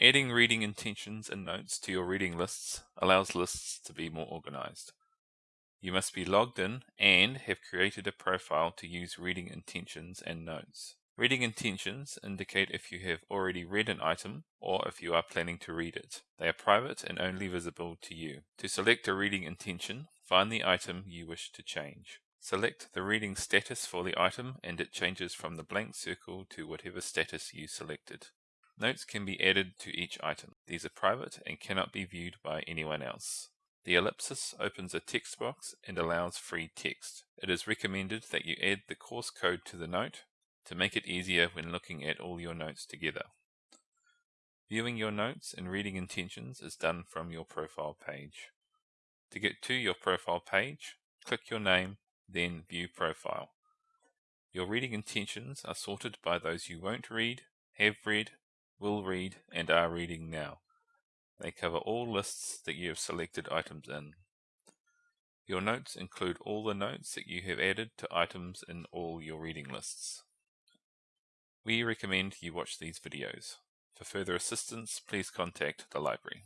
Adding reading intentions and notes to your reading lists allows lists to be more organized. You must be logged in and have created a profile to use reading intentions and notes. Reading intentions indicate if you have already read an item or if you are planning to read it. They are private and only visible to you. To select a reading intention, find the item you wish to change. Select the reading status for the item and it changes from the blank circle to whatever status you selected. Notes can be added to each item. These are private and cannot be viewed by anyone else. The ellipsis opens a text box and allows free text. It is recommended that you add the course code to the note to make it easier when looking at all your notes together. Viewing your notes and reading intentions is done from your profile page. To get to your profile page, click your name, then View Profile. Your reading intentions are sorted by those you won't read, have read, will read, and are reading now. They cover all lists that you have selected items in. Your notes include all the notes that you have added to items in all your reading lists. We recommend you watch these videos. For further assistance, please contact the library.